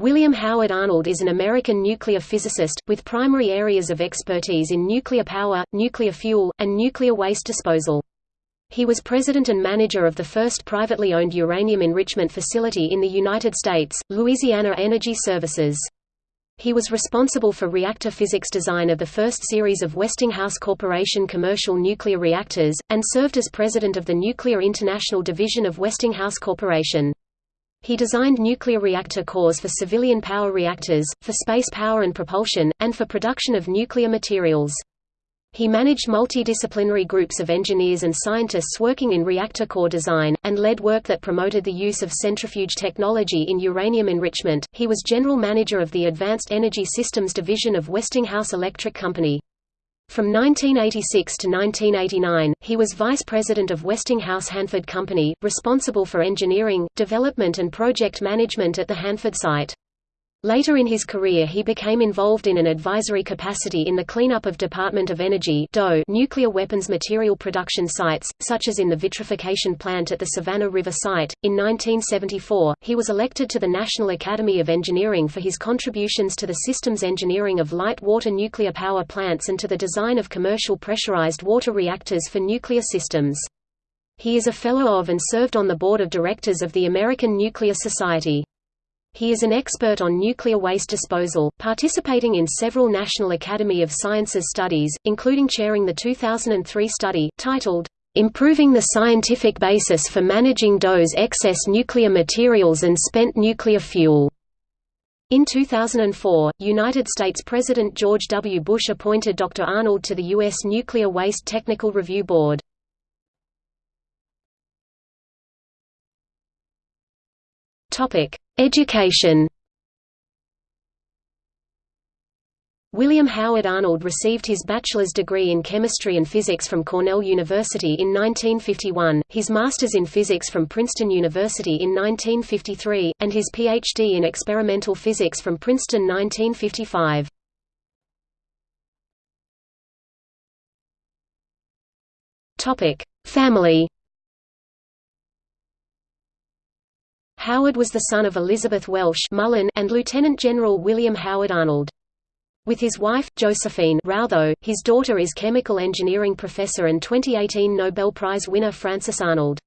William Howard Arnold is an American nuclear physicist, with primary areas of expertise in nuclear power, nuclear fuel, and nuclear waste disposal. He was president and manager of the first privately owned uranium enrichment facility in the United States, Louisiana Energy Services. He was responsible for reactor physics design of the first series of Westinghouse Corporation commercial nuclear reactors, and served as president of the Nuclear International Division of Westinghouse Corporation. He designed nuclear reactor cores for civilian power reactors, for space power and propulsion, and for production of nuclear materials. He managed multidisciplinary groups of engineers and scientists working in reactor core design, and led work that promoted the use of centrifuge technology in uranium enrichment. He was general manager of the Advanced Energy Systems Division of Westinghouse Electric Company. From 1986 to 1989, he was vice president of Westinghouse Hanford Company, responsible for engineering, development and project management at the Hanford site. Later in his career he became involved in an advisory capacity in the cleanup of Department of Energy nuclear weapons material production sites, such as in the vitrification plant at the Savannah River site. In 1974, he was elected to the National Academy of Engineering for his contributions to the systems engineering of light water nuclear power plants and to the design of commercial pressurized water reactors for nuclear systems. He is a Fellow of and served on the Board of Directors of the American Nuclear Society. He is an expert on nuclear waste disposal, participating in several National Academy of Sciences studies, including chairing the 2003 study, titled, "'Improving the Scientific Basis for Managing DOE's Excess Nuclear Materials and Spent Nuclear Fuel". In 2004, United States President George W. Bush appointed Dr. Arnold to the U.S. Nuclear Waste Technical Review Board. Education William Howard Arnold received his bachelor's degree in chemistry and physics from Cornell University in 1951, his master's in physics from Princeton University in 1953, and his Ph.D. in experimental physics from Princeton 1955. Family Howard was the son of Elizabeth Welsh Mullen and Lieutenant General William Howard Arnold. With his wife, Josephine Routheau, his daughter is chemical engineering professor and 2018 Nobel Prize winner Frances Arnold.